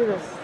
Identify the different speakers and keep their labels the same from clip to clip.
Speaker 1: do this.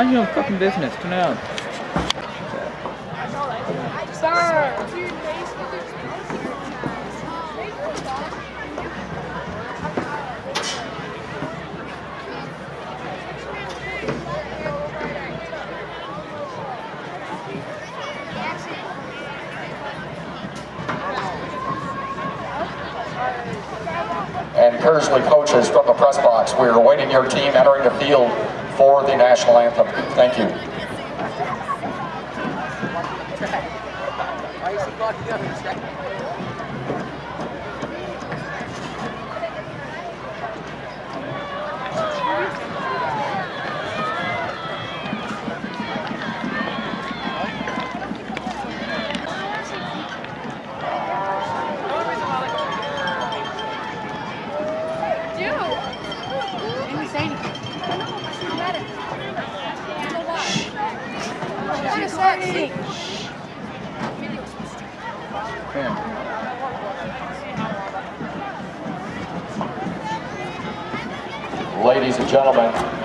Speaker 2: Mind your own fucking business. Turn.
Speaker 3: Sir.
Speaker 4: and Kearsley coaches from the press box. We are awaiting your team entering the field for the national anthem. Thank you. Ladies and gentlemen,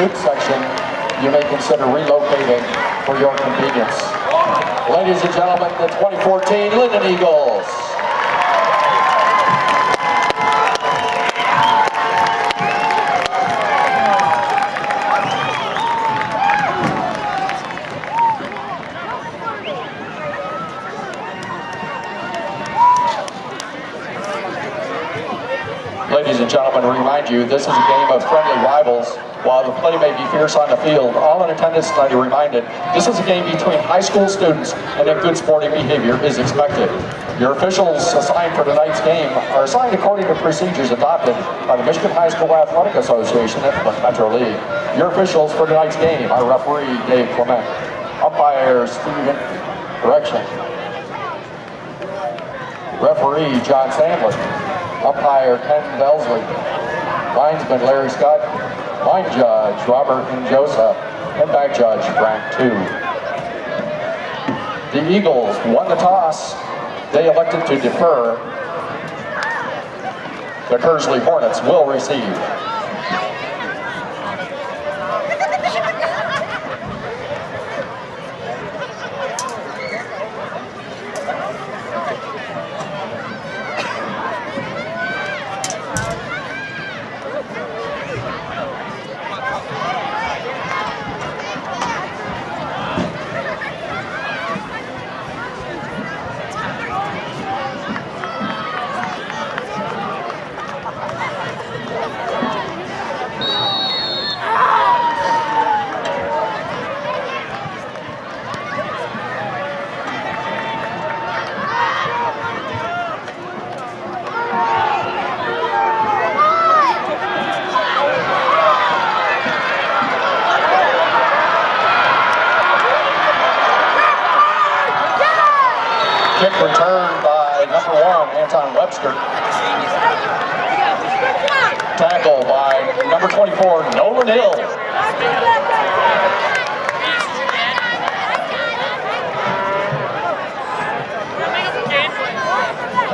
Speaker 4: student section. You may consider relocating for your convenience. Ladies and gentlemen, the 2014 Linden Eagles. Ladies and gentlemen, remind you, this is a game of friendly Play may be fierce on the field, all in attendance tonight are reminded, this is a game between high school students and that good sporting behavior is expected. Your officials assigned for tonight's game are assigned according to procedures adopted by the Michigan High School Athletic Association and the Metro League. Your officials for tonight's game are referee Dave Clement, umpire Stephen Correction, referee John Sandler, umpire Ken Belsley, linesman Larry Scott, line judge Robert and Joseph, and back judge Frank Two. The Eagles won the toss. They elected to defer. The Kearsley Hornets will receive. Kick returned by number one, Tackle by number 24, Nolan Hill.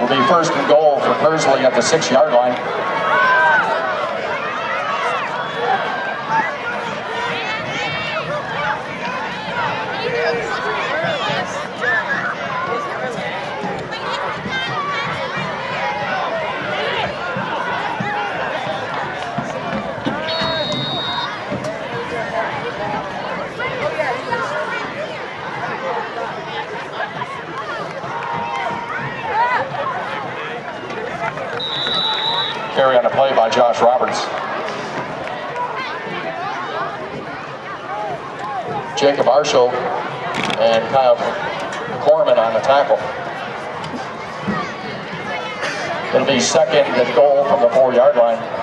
Speaker 4: Will be first and goal for Kearsley at the six-yard line. Carry on the play by Josh Roberts. Jacob Arshel and Kyle Corman on the tackle. It'll be second and goal from the four-yard line.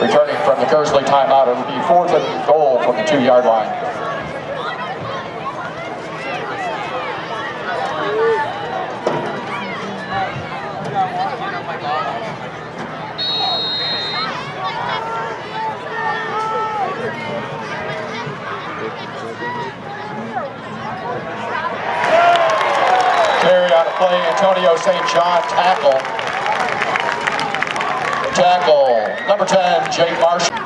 Speaker 4: Returning from the Kearsley timeout, it'll be fourth and goal from the two-yard line. Carry on a play, Antonio St. John tackle. Tackle, number 10, Jake Marshall.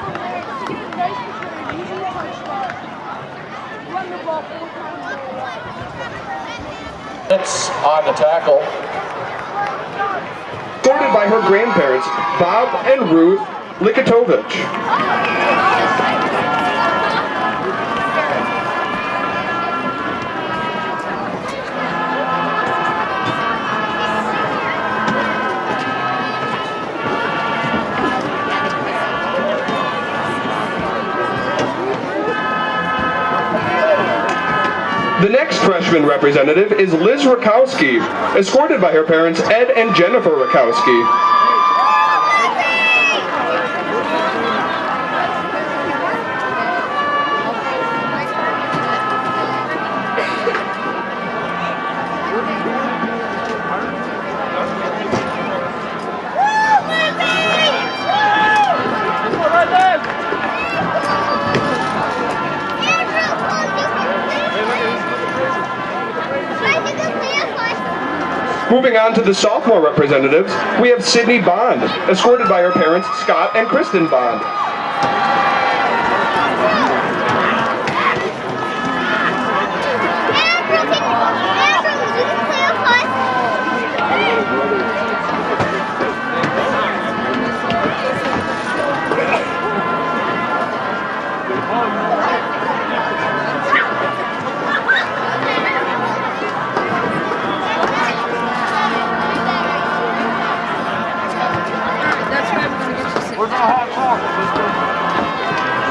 Speaker 4: It's on the tackle.
Speaker 1: Escorted by her grandparents, Bob and Ruth Likatovich. Next freshman representative is Liz Rakowski, escorted by her parents Ed and Jennifer Rakowski. Moving on to the sophomore representatives, we have Sydney Bond, escorted by her parents Scott and Kristen Bond.
Speaker 3: That's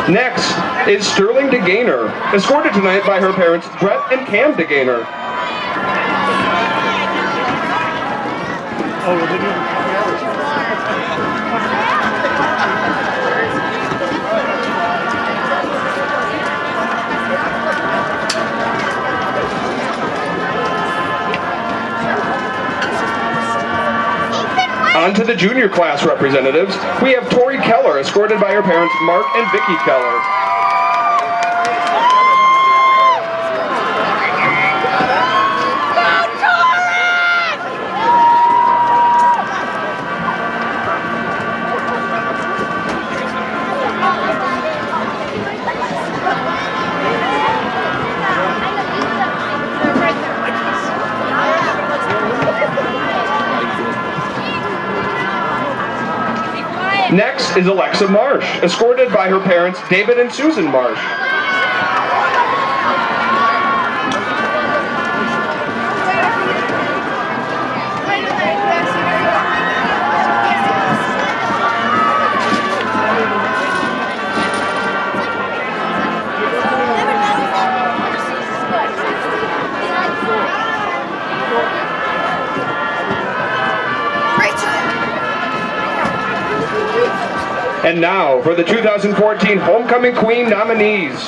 Speaker 1: Next is Sterling DeGainer, escorted tonight by her parents Brett and Cam DeGainer. Oh, To the junior class representatives, we have Tori Keller, escorted by her parents Mark and Vicky Keller. Next is Alexa Marsh, escorted by her parents David and Susan Marsh. And now for the 2014 Homecoming Queen nominees.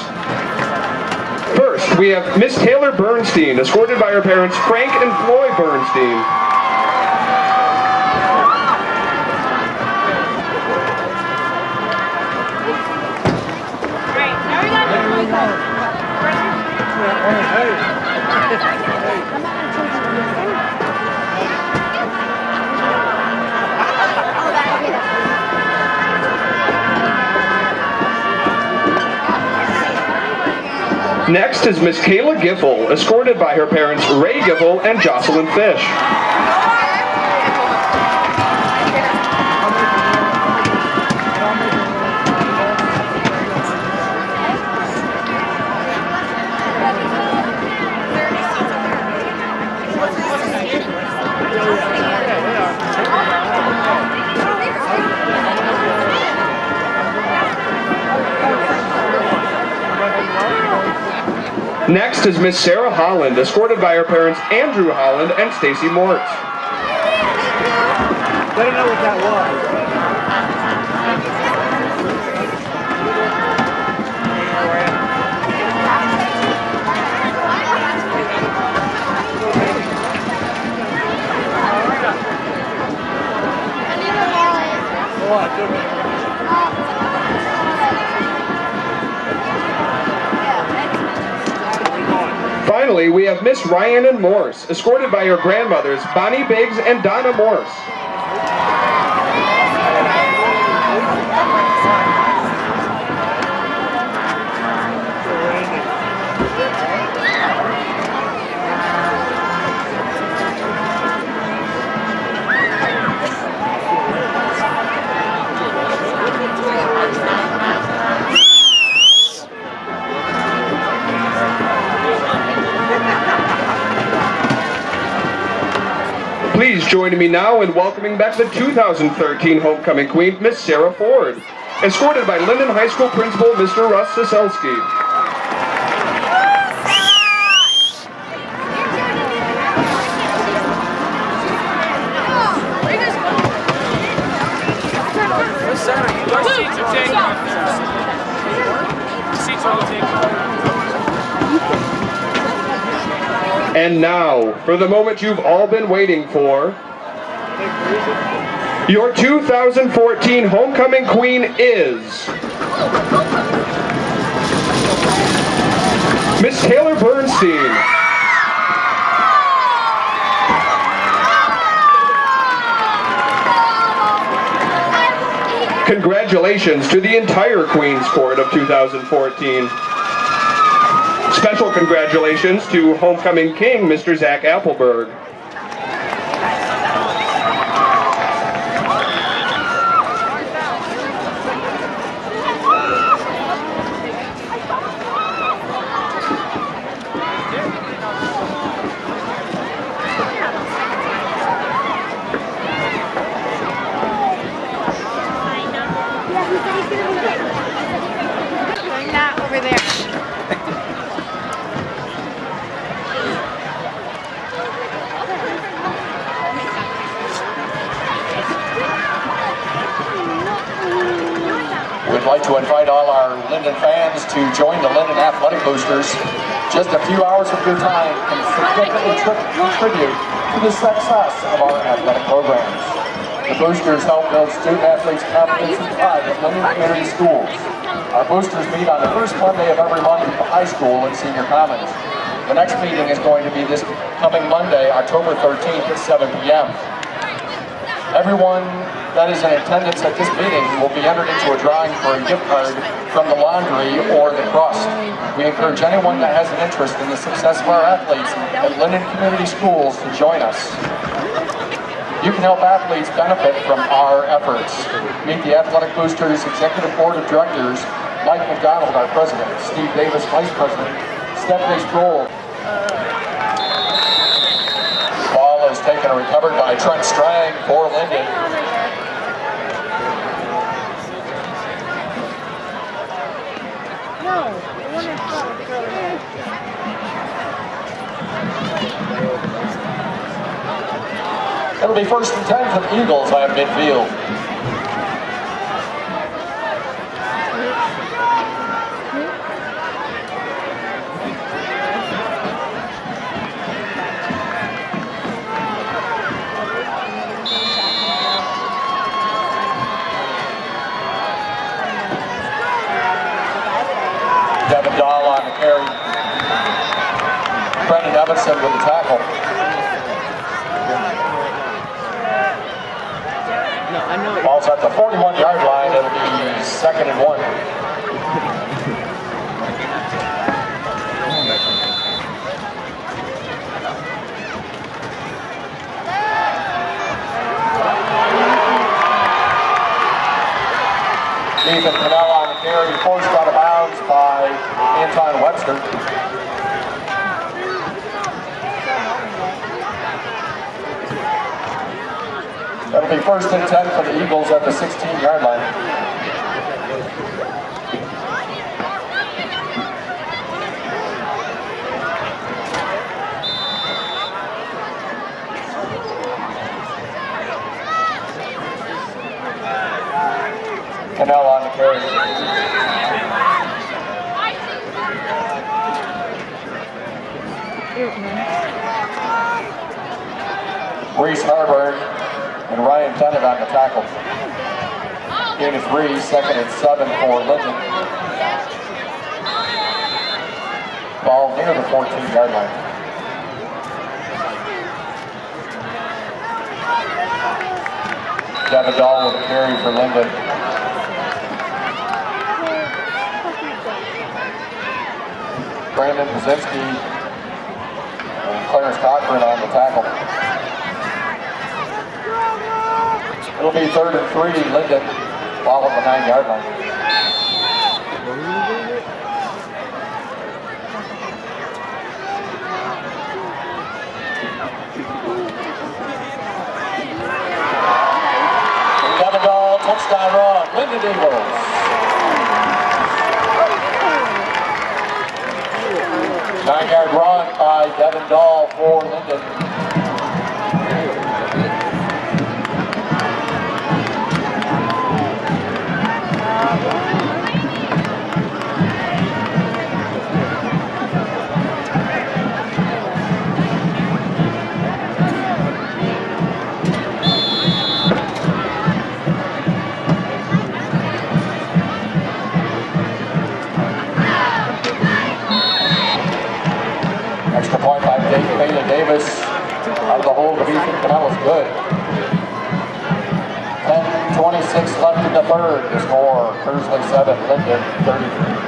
Speaker 1: First, we have Miss Taylor Bernstein, escorted by her parents Frank and Floyd Bernstein. Next is Miss Kayla Giffel, escorted by her parents Ray Giffel and Jocelyn Fish. Next is Miss Sarah Holland, escorted by her parents Andrew Holland and Stacy Mort.
Speaker 5: Let her know what that was.
Speaker 1: We have Miss Ryan and Morse, escorted by her grandmothers Bonnie Biggs and Donna Morse. Please join me now in welcoming back the 2013 Homecoming Queen, Miss Sarah Ford, escorted by Linden High School Principal Mr. Russ Siselski. And now, for the moment you've all been waiting for, your 2014 Homecoming Queen is Miss Taylor Bernstein. Congratulations to the entire Queen's Court of 2014. Special congratulations to Homecoming King, Mr. Zach Appleberg.
Speaker 4: Like to invite all our Linden fans to join the Linden Athletic Boosters. Just a few hours of your time can significantly contribute to the success of our athletic programs. The boosters help build student athletes' confidence and pride at Linden Community Schools. Our boosters meet on the first Monday of every month at the high school and senior commons. The next meeting is going to be this coming Monday, October 13th at 7 p.m. Everyone that is in attendance at this meeting will be entered into a drawing for a gift card from the laundry or the crust. We encourage anyone that has an interest in the success of our athletes at Linden Community Schools to join us. You can help athletes benefit from our efforts. Meet the Athletic Boosters Executive Board of Directors, Mike McDonald, our president, Steve Davis, vice president, Stephanie Sproul, Ball is taken and recovered by Trent Strang for Linden. It'll be first and 10 for the Eagles at midfield. Devin Dahl on the carry. Evanson with the tackle. Ball's at the 41 yard line. It'll be second and one. Ethan Cannell on the carry, forced out of bounds by Anton Webster. first and 10 for the Eagles at the 16-yard line. Canelo on the carry. Reese Harburg Tennant on the tackle. Gain of three, second and seven for Linden. Ball near the 14 yard line. Devin Dahl with a carry for Linden. Brandon Pazinski and Clarence Cochran on the tackle. It'll be third and three, Linden, ball at the nine yard line. Touchdown run, Linden Eagles. Nine yard run by Devin Dahl Davis. Out of the hole to Ethan Canellis, good. 10-26 left in the third. The score, Kearsley 7, Linden 35.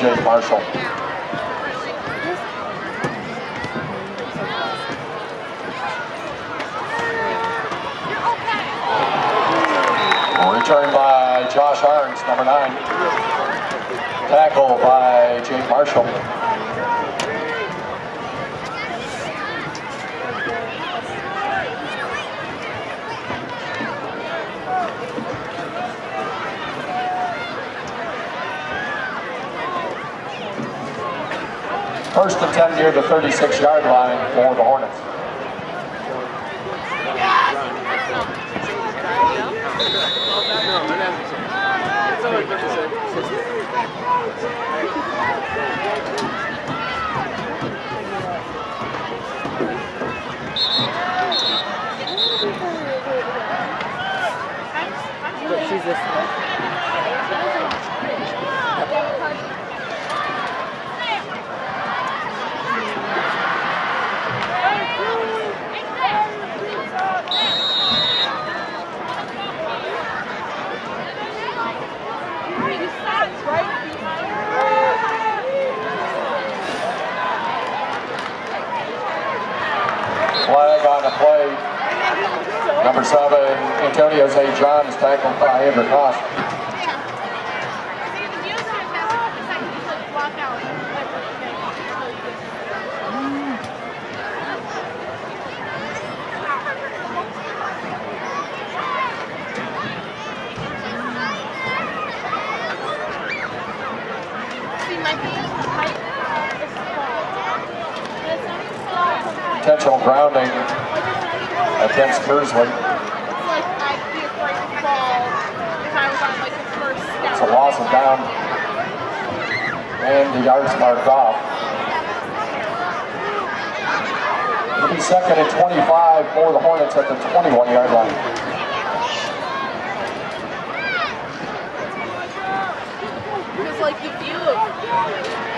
Speaker 4: Jay Marshall. Return by Josh Arns, number nine. Tackle by Jake Marshall. First and 10 near the 36 yard line for the Hornets.
Speaker 2: She's this
Speaker 4: Flag on the play. Number seven, Antonio Zay is tackled by Andrew Koss. It's Kearsley. loss like down. And the yards marked off. It'll be second and 25 for the Hornets at the 21-yard line.
Speaker 3: like
Speaker 4: the view of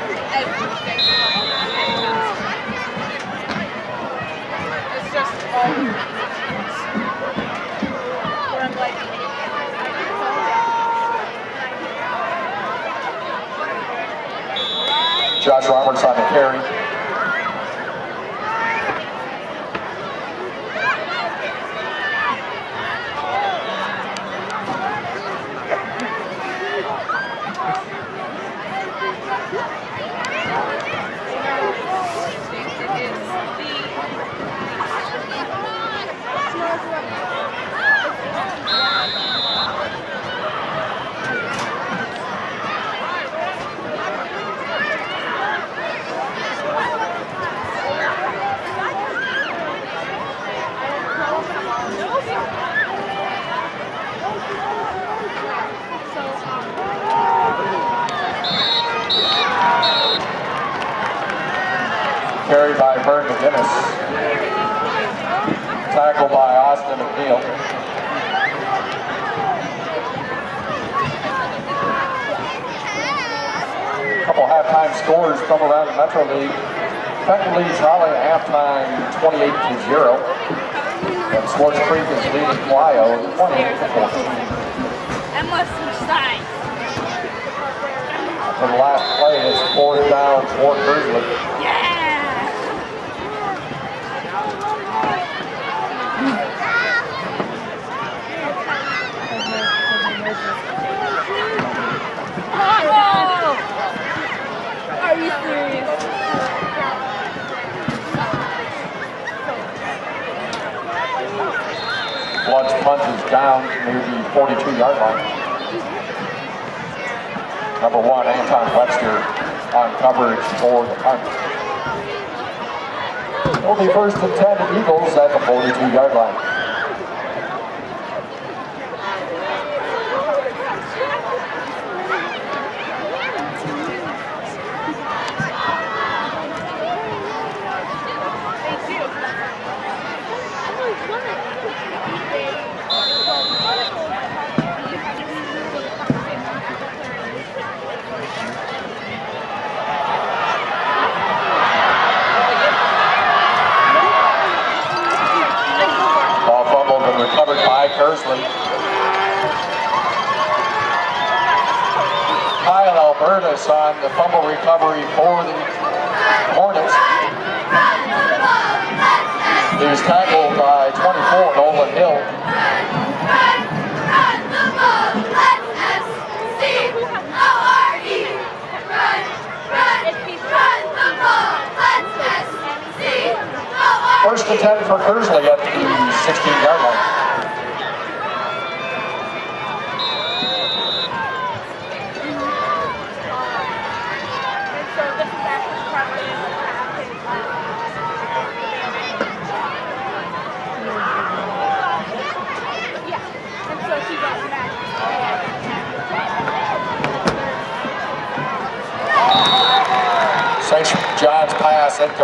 Speaker 4: recovery for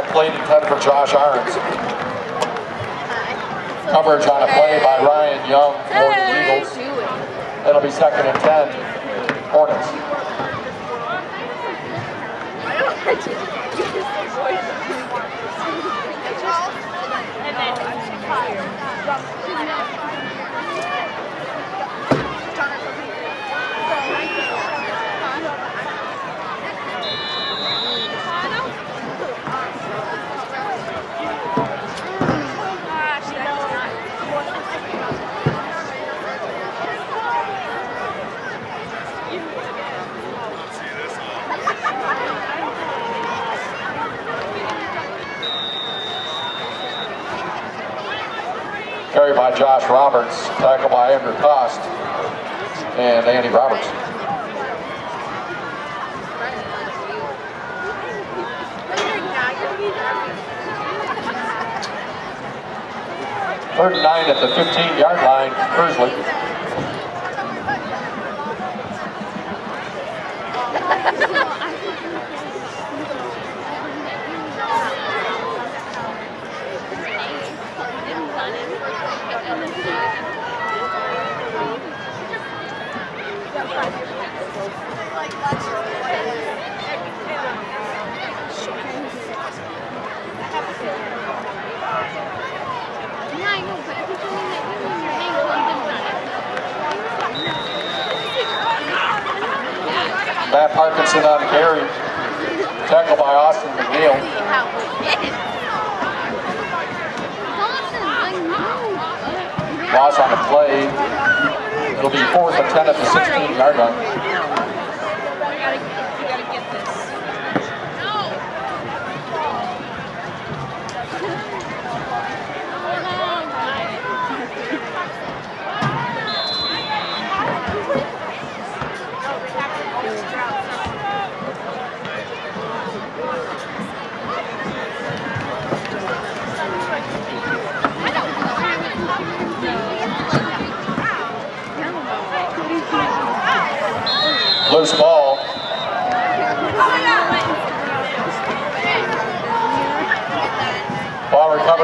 Speaker 4: complete intended for Josh Irons. Coverage on a play by Ryan Young for the Eagles. It'll be second and 10. Roberts, tackle by Andrew Cost and Andy Roberts. Third and nine at the 15-yard line,
Speaker 3: Kearsley.
Speaker 4: Matt Parkinson on the carry. Tackle by Austin McNeil. Loss on the play. It'll be fourth and 10 at the 16 yard line.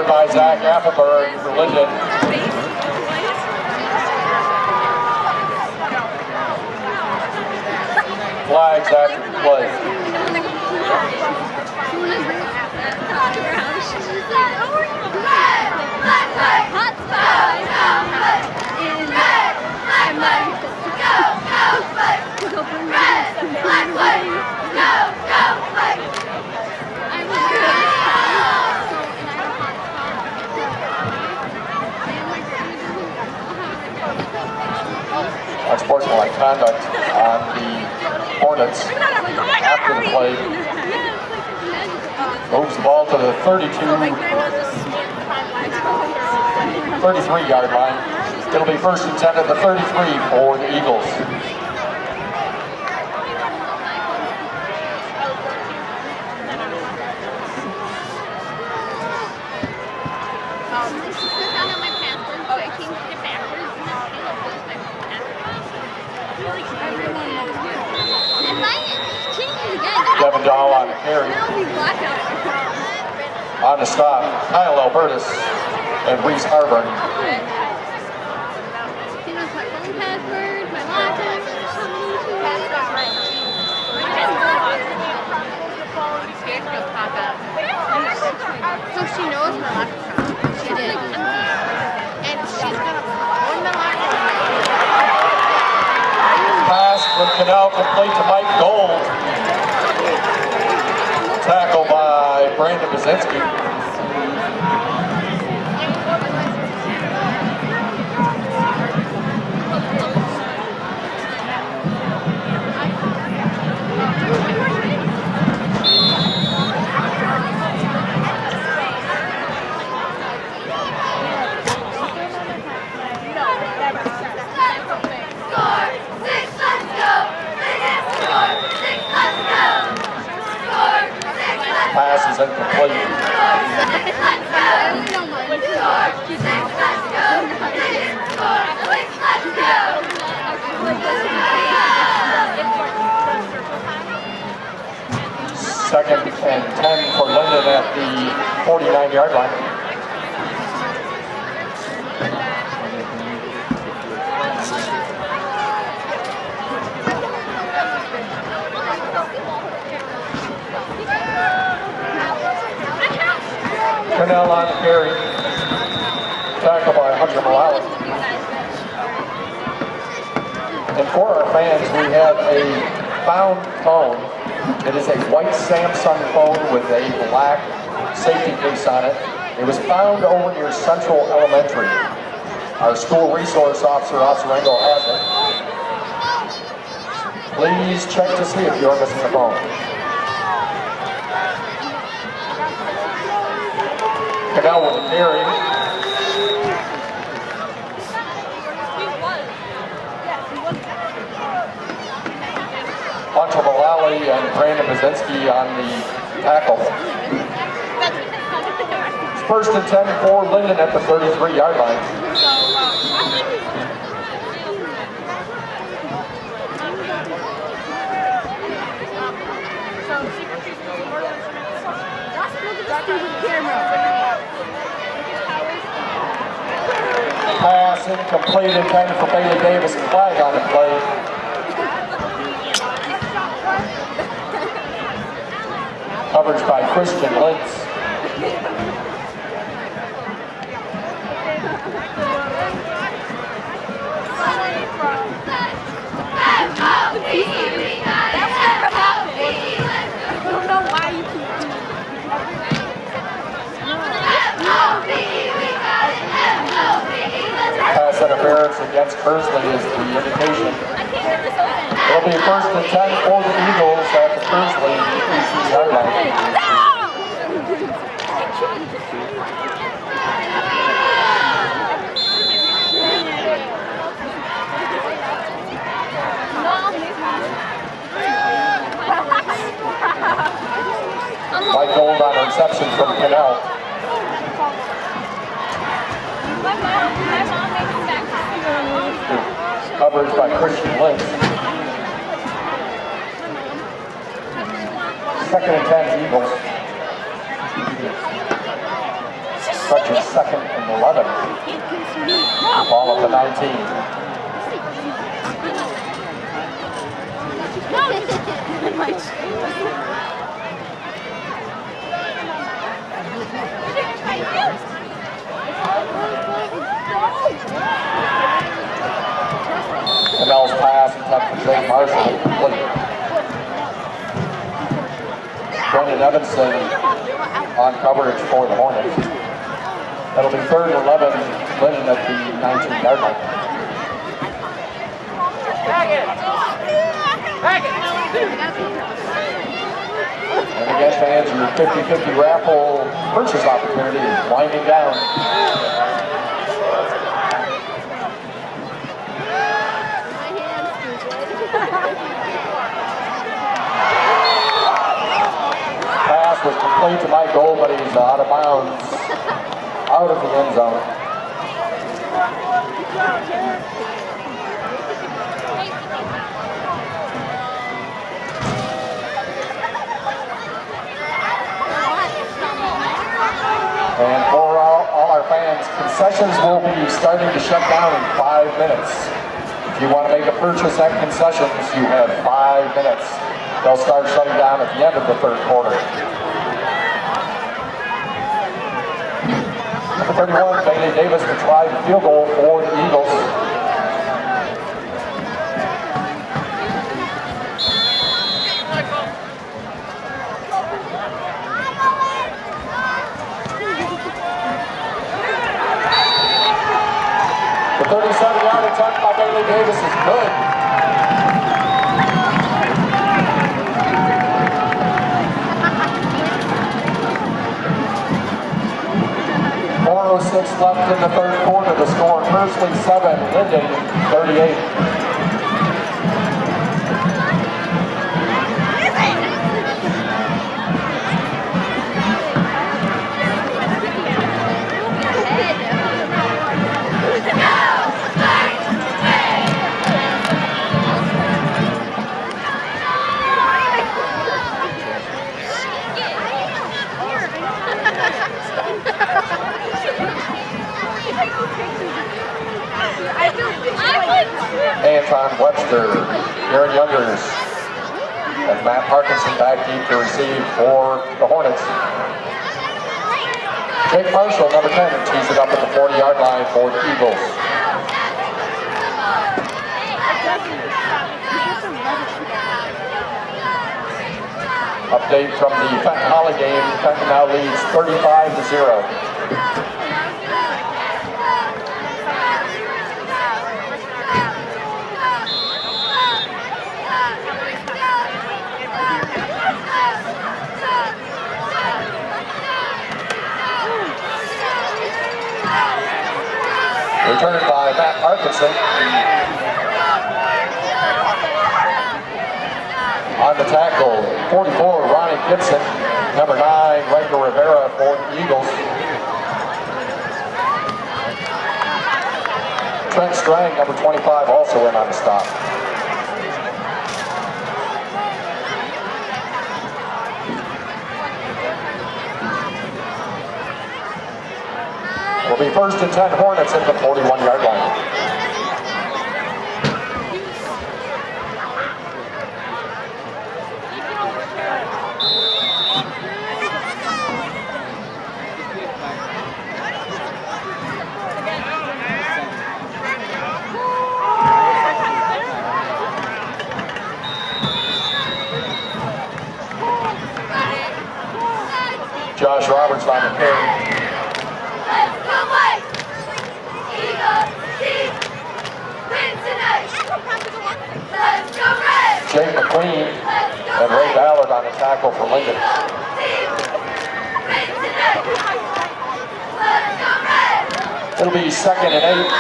Speaker 4: Ball by Zach Appleberg for Linden. Flags the play. Unsportsmanlike conduct on the Hornets after the play. Moves the ball to the 32, 33 yard line. It'll be first and 10 at the 33 for the Eagles. Devin Dahl on the carry. On the stop, Kyle Albertus and Reese Harburn.
Speaker 3: He knows my phone password, my login. So she knows my login. She did. And she's gonna phone my login.
Speaker 4: Pass from Cannell complete to Mike Gold. Tackle by Brandon Bazinski. Second and 10 for Linden at the 49 yard line. Cornell on carry. Tackle by Hunter Malawi. And for our fans, we have a found phone. It is a white Samsung phone with a black safety case on it. It was found over near Central Elementary. Our school resource officer, Officer Engel, has it. Please check to see if you're missing the phone. Cannell with the carry. Hunter Malali and Brandon Bazinski on the tackle. First and 10 for Linden at the 33 yard line. second completed came for Bailey Davis and flag on the play. Coverage by Christian Lentz. Interference against Kearsley is the indication. It'll be first and 10 for the Eagles at the Kearsley 18-yard line. Mike Gold on a reception from Cannell. Coverage by Christian Lynch. Second and 10 Eagles. Such a second and 11. Ball at the 19. Cannell's pass intended for Jake Marshall. Brendan Evanson on coverage for the Hornets. That'll be third and 11, Lennon at the 19-yard line. And again, fans, your 50-50 raffle purchase opportunity is winding down. Pass was complete to Mike Gold, but he's out of bounds, out of the end zone. And for all, all our fans, concessions will be starting to shut down in five minutes. If you want to make a purchase at concessions, you have five minutes. They'll start shutting down at the end of the third quarter. Number 31, Bailey Davis to try the field goal for the Eagles. The 37-yard attempt by Bailey Davis is good. Six left in the third quarter. The score, Kearsley 7, Linden 38. Update from the Fenton Holly game. Fenton now leads 35 to 0. Returned by Matt Parkinson. On the tackle, 44, Ronnie Gibson. Number 9, Riker Rivera for the Eagles. Trent Strang, number 25, also in on the stop. Will be first and 10 Hornets at the 41-yard line. line of Perry. Jake McQueen and Ray Ballard on the tackle for Lincoln. It'll be second and eight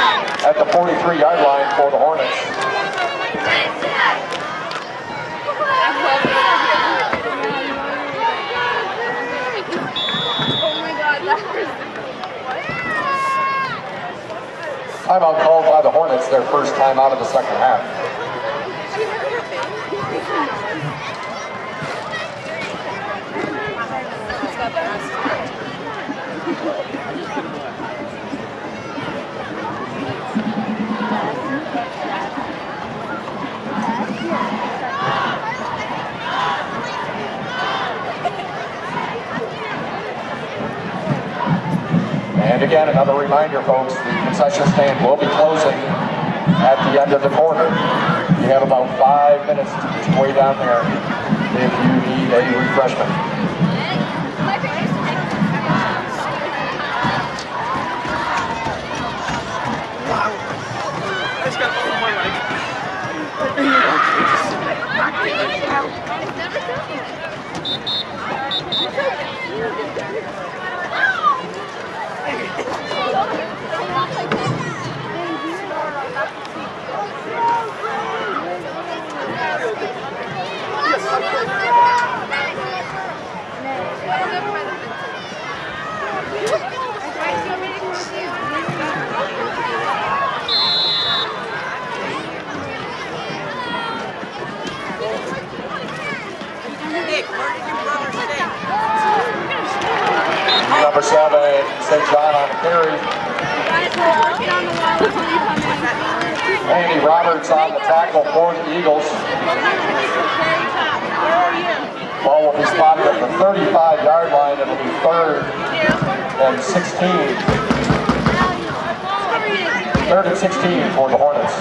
Speaker 4: at the 43-yard line for the Hornets. Timeout called by the Hornets, their first time out of the second half. And again, another reminder, folks, the concession stand will be closing at the end of the quarter. You have about five minutes to way down there if you need a refreshment.
Speaker 6: I just got all my like.
Speaker 7: Nick, where did your brother stay?
Speaker 4: Number seven, St. John on the carry. Andy Roberts on the tackle for the Eagles. Ball will be spotted at the 35-yard line. It'll be third and 16. Third and 16 for the Hornets.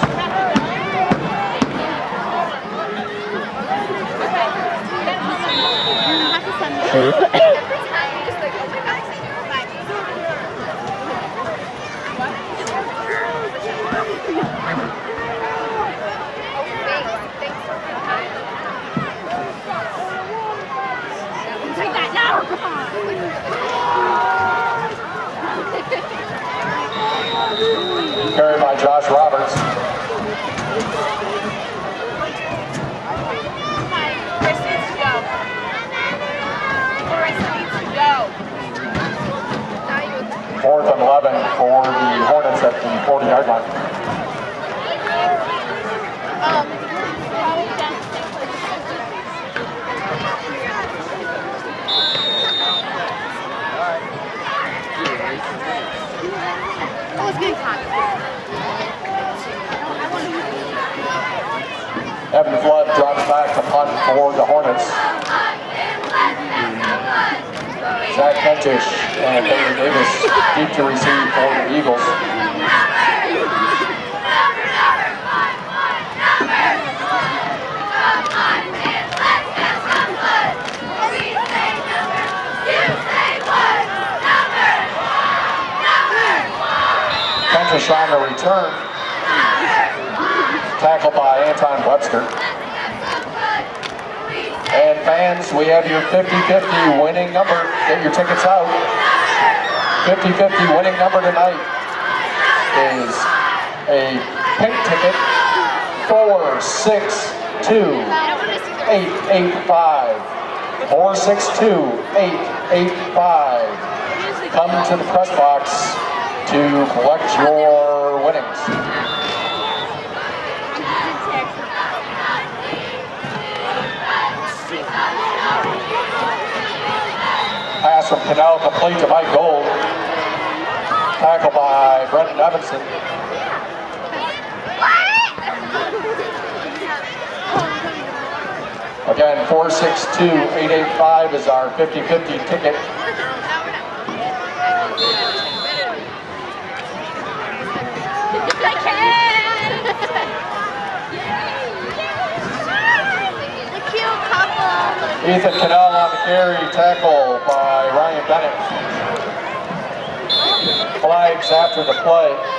Speaker 4: Brendan Again, 462-885 is our 50-50 ticket. Ethan Cannell on the carry, tackle by Ryan Bennett. Flags after the play.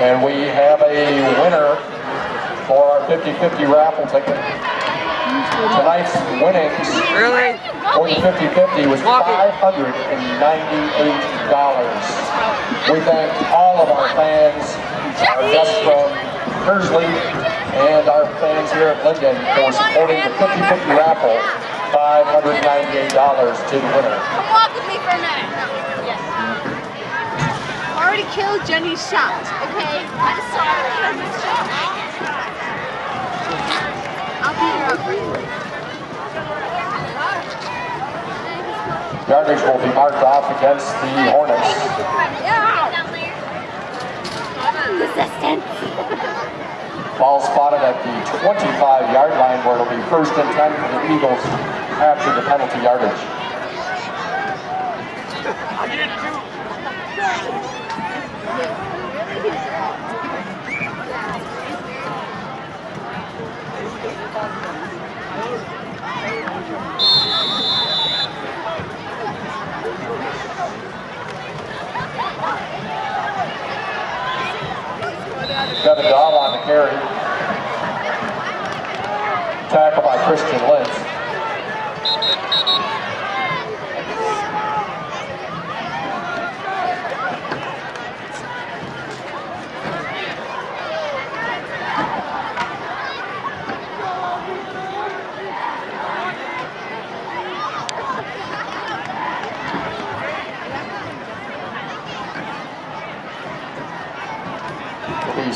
Speaker 4: And we have a winner for our 50-50 raffle ticket. Tonight's winnings
Speaker 7: Really?
Speaker 4: for the 50-50 was $598. We thank all of our fans, our guests from Kearsley, and our fans here at Linden for supporting the 50-50 raffle. $598 to the winner.
Speaker 3: Come walk with me for a minute. Yes. Already killed Jenny's shot, okay? I'm sorry. I'll beat her up for you.
Speaker 4: Yardage will be marked off against the Hornets.
Speaker 3: Yeah. Resistance.
Speaker 4: Ball spotted at the 25-yard line where it'll be first and 10 for the Eagles after the penalty yardage. Kevin Dahl on the carry. Tackle by Christian Lentz.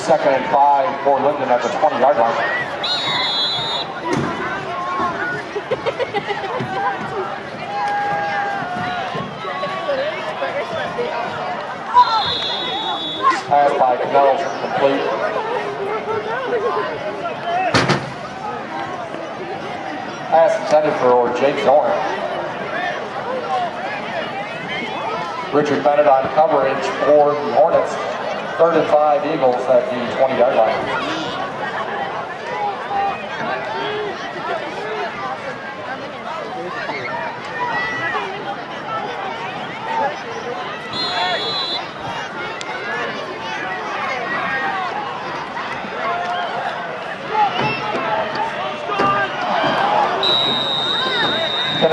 Speaker 4: Second and five for Linden at the 20-yard line. Pass by Cannell's complete. Pass intended for Jake Zorn. Richard Bennett on coverage for the Hornets. Third and five Eagles at the 20-yard line.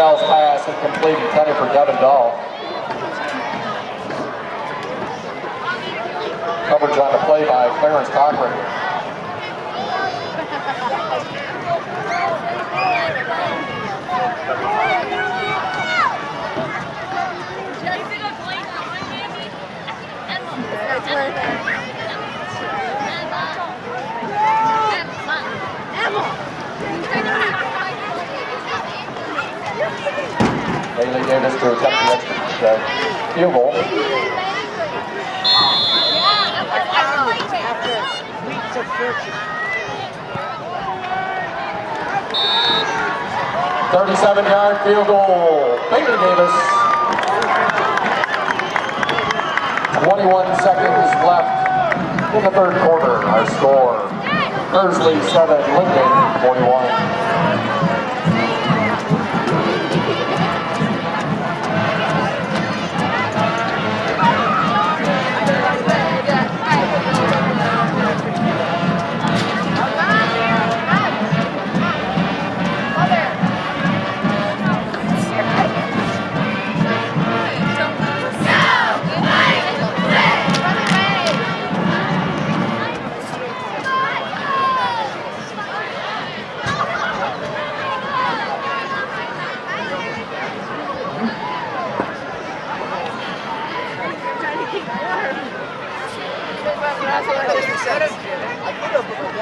Speaker 4: Pass incomplete intended for Devin Dahl. Coverage on the play by Clarence Cochran. Bailey Davis to attempt the extra uh, field goal.
Speaker 5: 37
Speaker 4: yard field goal, Bailey Davis. 21 seconds left in the third quarter. Our score, Kearsley 7, Linden
Speaker 5: 21.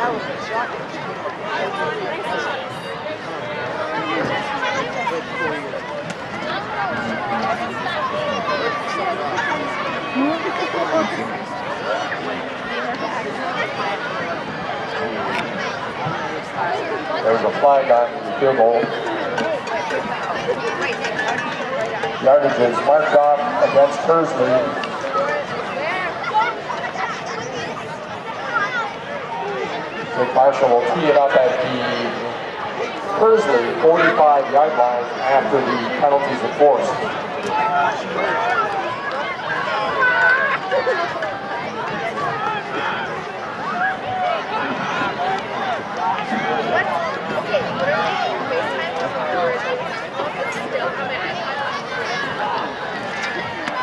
Speaker 5: Have, but that was a shot.
Speaker 4: There was a flag on the field goal. Yardage is marked off against Kearsley. Marshall will tee it up at the Kearsley 45 yard line after the penalties are forced.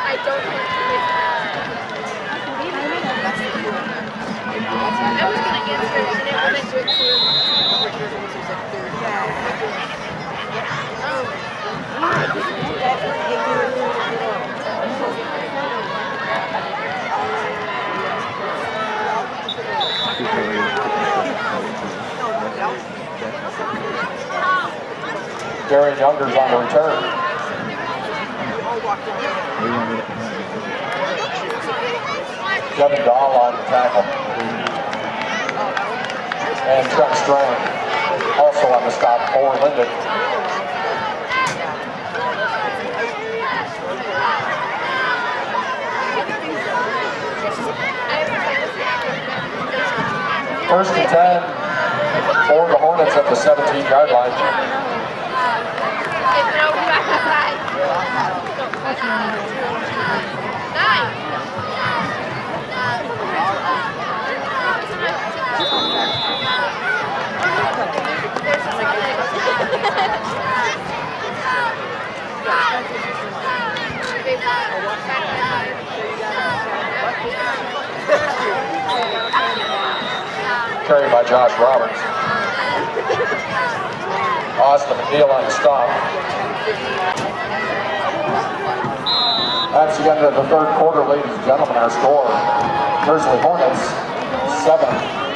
Speaker 4: I don't think enforced. Darian Younger's on the return. Devin Dahl on the tackle. And Trent Strang also on the stop for Linden. First and 10 for the Hornets at the 17 yard line. Carried by Josh Roberts. Austin McNeil on the stop. That's the end of the third quarter, ladies and gentlemen. Our score, Kearsley Hornets, 7,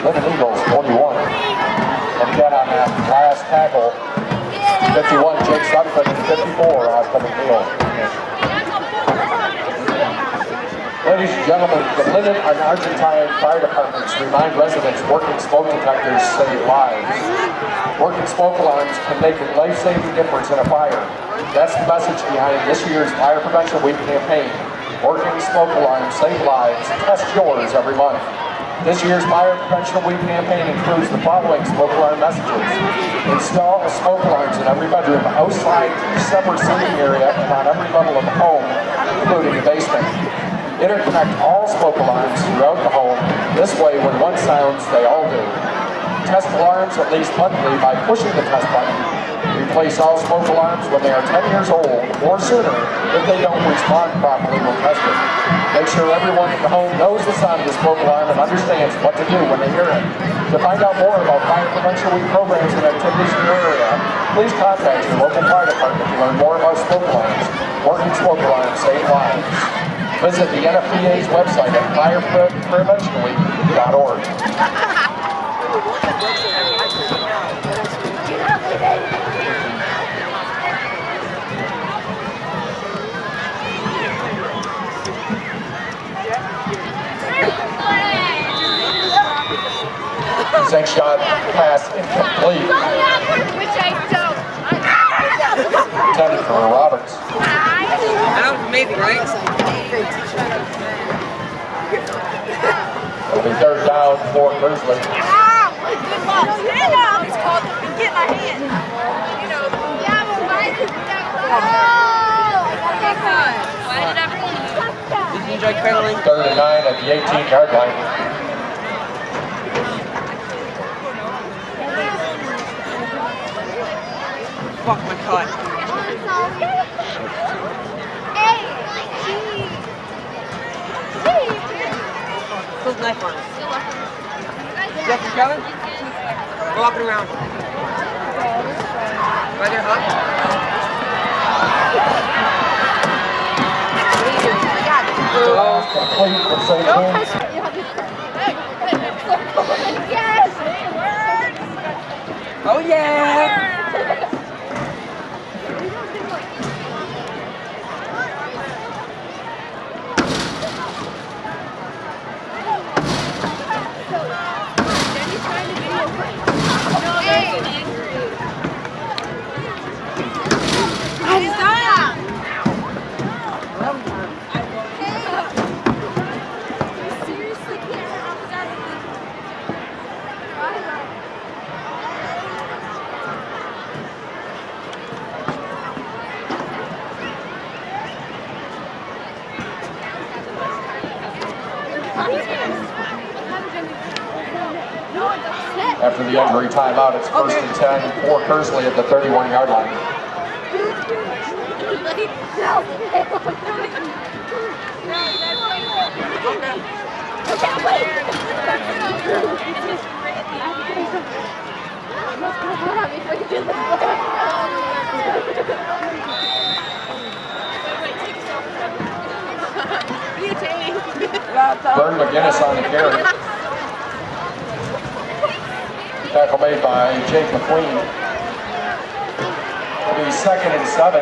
Speaker 4: Linden Eagles, 41. And again on that last tackle, 51, Jake Sutton, and 54, Austin McNeil. Ladies and gentlemen, the Linden and Argentine Fire Departments remind residents working smoke detectors save lives. Working smoke alarms can make a life-saving difference in a fire. That's the message behind this year's Fire Prevention Week campaign. Working smoke alarms save lives. Test yours every month. This year's Fire Prevention Week campaign includes the following smoke alarm messages. Install smoke alarms in every bedroom, outside separate seating area, and on every level of the home, including the basement. Interconnect all smoke alarms throughout the home. This way, when one sounds, they all do. Test alarms at least monthly by pushing the test button. Replace all smoke alarms when they are 10 years old or sooner if they don't respond properly when tested. Make sure everyone the home knows the sound of the smoke alarm and understands what to do when they hear it. To find out more about Fire Prevention Week programs and activities in your area, please contact your local fire department to learn more about smoke alarms. Working smoke alarms save lives. Visit the NFPA's website at firepreventionweek.org. Thanks, shot pass incomplete.
Speaker 3: Which I don't.
Speaker 4: Intended for Roberts.
Speaker 7: That was amazing, right?
Speaker 4: It'll be third down for Kearsley.
Speaker 3: It's called Get My Hand. You know. Yeah, but why did that Why did everyone
Speaker 7: Did you enjoy cuddling?
Speaker 4: Third and nine at the 18 yard line.
Speaker 7: Fuck my cut. Close the knife on it. Jeff, you coming? We're walking around. Right there, huh? Oh yeah!
Speaker 4: After the injury timeout, it's first and 10 for Kearsley at the 31 yard line. Vern McGinnis on the carry. Tackle made by Jake McQueen. It'll be second and seven.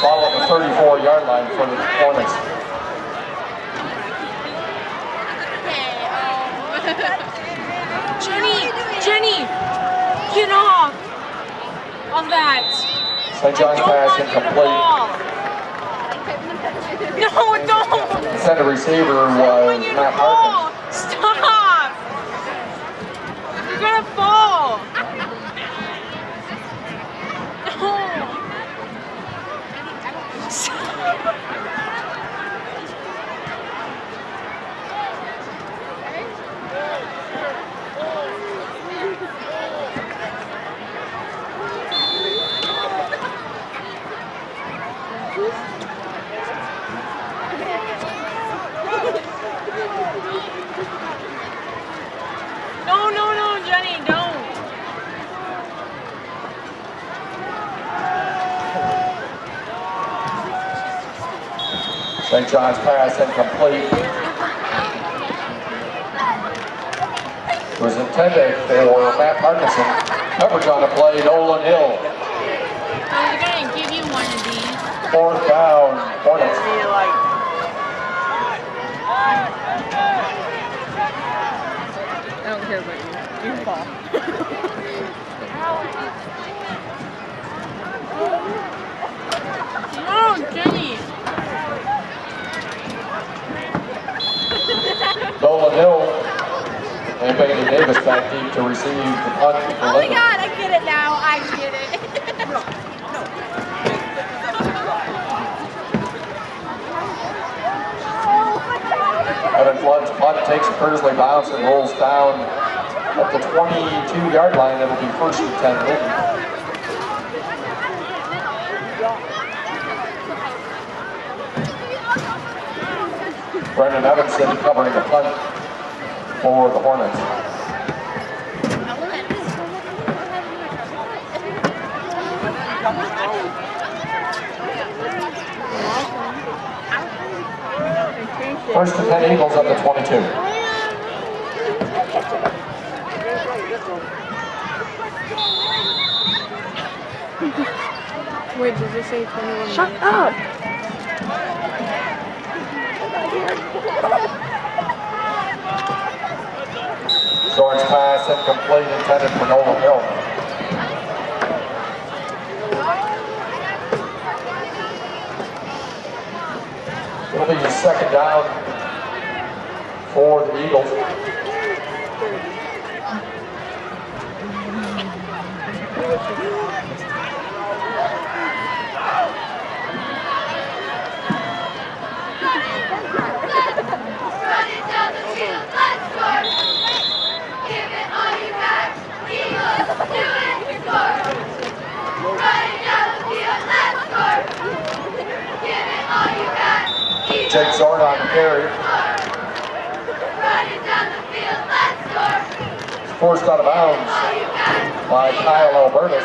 Speaker 4: Ball at the 34 yard line for the Hornets.
Speaker 3: Jenny, Jenny, get off of that.
Speaker 4: St. John's pass
Speaker 3: want you to
Speaker 4: incomplete.
Speaker 3: No, don't.
Speaker 4: Intended receiver
Speaker 3: I want
Speaker 4: was
Speaker 3: you to
Speaker 4: Matt
Speaker 3: fall.
Speaker 4: Harkins.
Speaker 3: Stop. You're gonna fall. No. No, no, no, Jenny, don't.
Speaker 4: St. John's pass incomplete. It was intended for Matt Parkinson. Coverage on the play, Nolan Hill.
Speaker 3: I was gonna give you one of these.
Speaker 4: Fourth down, Hornets.
Speaker 8: I don't care about you. You fall.
Speaker 3: No, Jenny.
Speaker 4: Nolan Hill and Bailey Davis back deep to receive the punt.
Speaker 7: Oh my god, I get it now. I get it.
Speaker 4: Evan Flood's punt takes a Kearsley bounce and rolls down at the 22 yard line. It'll be first and 10 Lincoln. Brendan Evanson covering the punt for the Hornets. First and 10 Eagles at the 22.
Speaker 8: Wait, does it say 21?
Speaker 9: Shut up!
Speaker 4: Zorn's pass incomplete intended for Nolan Hill. It'll be a second down Eagles, Jake Zorn carry.
Speaker 10: running down the field, let's score!
Speaker 4: Forced out of bounds by Kyle Albertus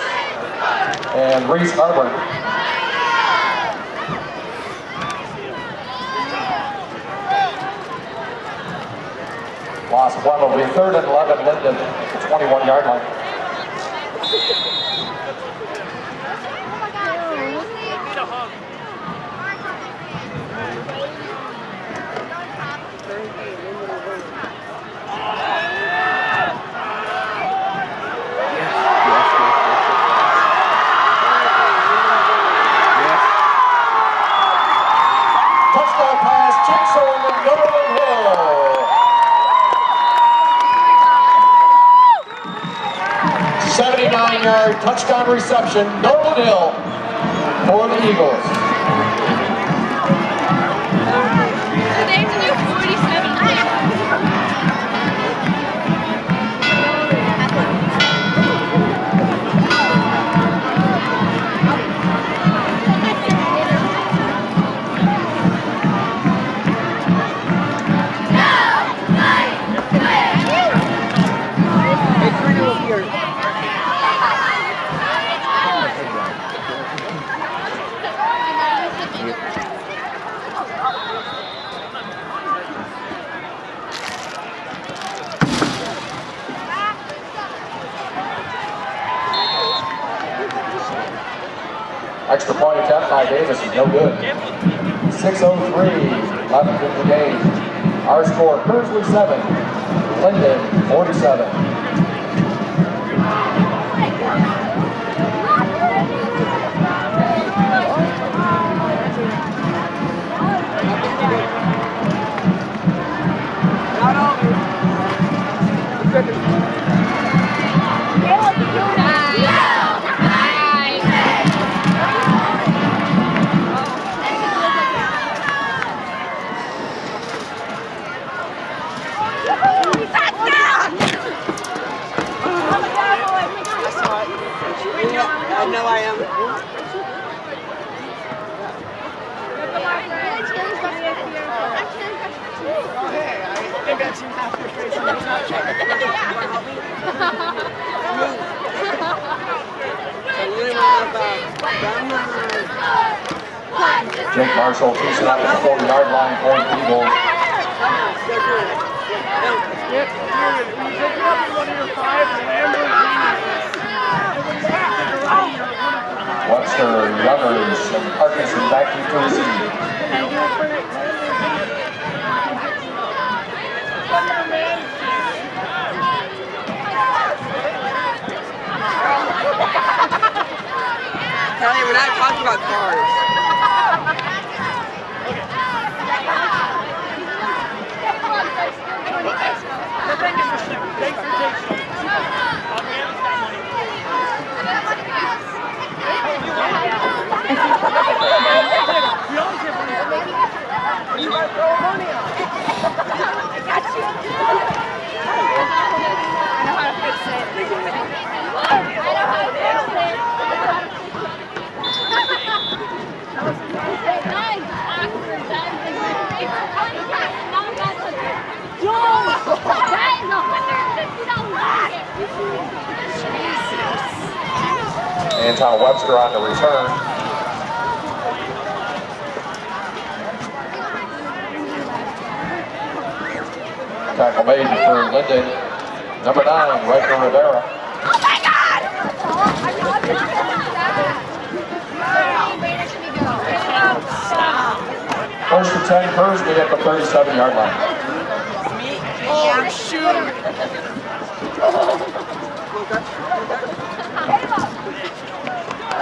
Speaker 4: and Reese Harburn. Loss of one will be third and 11 Linden, 21 yard line.
Speaker 11: Need a hug.
Speaker 4: Touchdown pass, Jake Zorn and Nolan Hill. 79 yard touchdown reception, Nolan Hill for the Eagles. Jake Marshall it up at the 40 yard line for the Eagles. Webster, Youngers, and Parkinson back to receive.
Speaker 7: Kelly, we're not talking about cars. You gotta throw money on. Anton Webster on the return. Tackle made for Linden. Number nine, Riker Rivera. Oh my God! First and 10, Kearsley at the 37 yard line. Oh, shoot!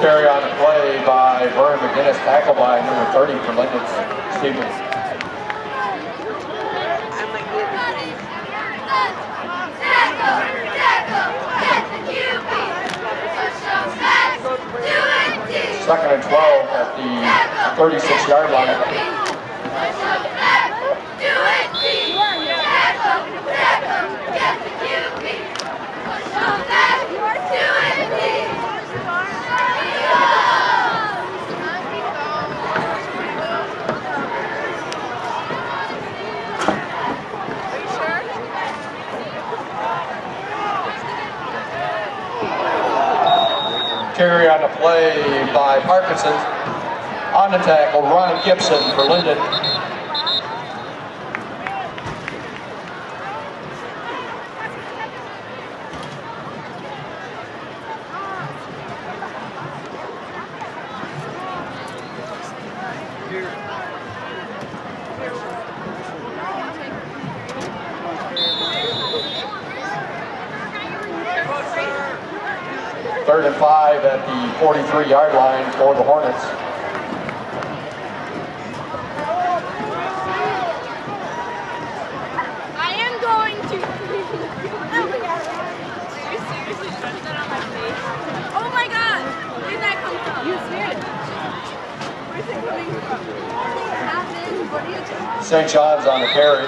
Speaker 4: Carry on the play by Vernon McGinnis, tackle by number 30 for Linden Stevens. Second and 12 at the 36 yard line. Carry on the play by Parkinson. On the tackle, Ron Gibson for Linden. Three-yard line for the Hornets.
Speaker 3: I am going to... You seriously that on my face? Oh my god! Where did that come from? You scared. Where's it coming from?
Speaker 4: St. John's on the carry.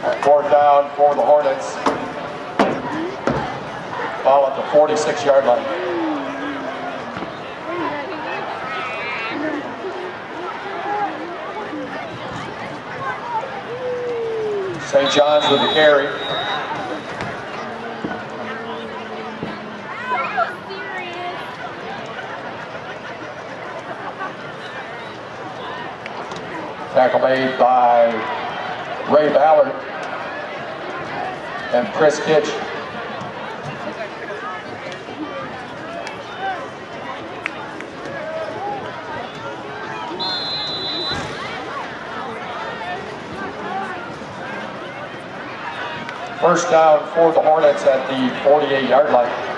Speaker 4: Fourth down for the Hornets. Ball at the 46 yard line. St. John's with the carry. Tackle made by Ray Ballard and Chris Kitch. First down for the Hornets at the 48 yard line.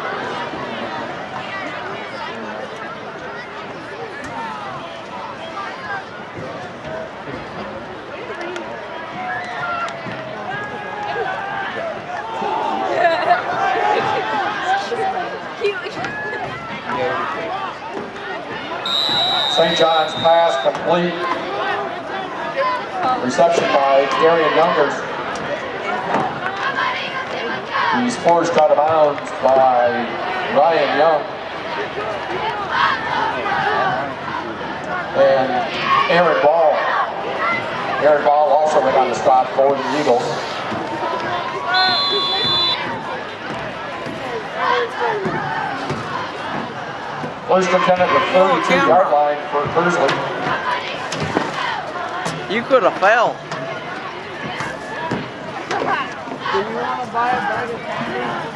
Speaker 4: St. John's pass complete. Reception Youngers. He's forced out of bounds by Ryan Young. And Aaron Ball. Aaron Ball also went on the stop for the Eagles. First 10 at the 32 yard line for Kearsley.
Speaker 12: You could have fell.
Speaker 5: Do you want to buy a bag of candy?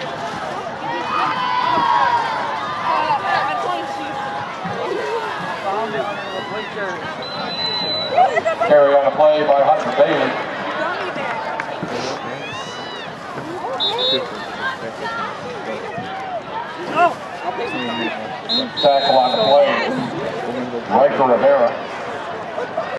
Speaker 4: Carry on a play by Hunter Bailey. Tackle on the play. Riker Rivera.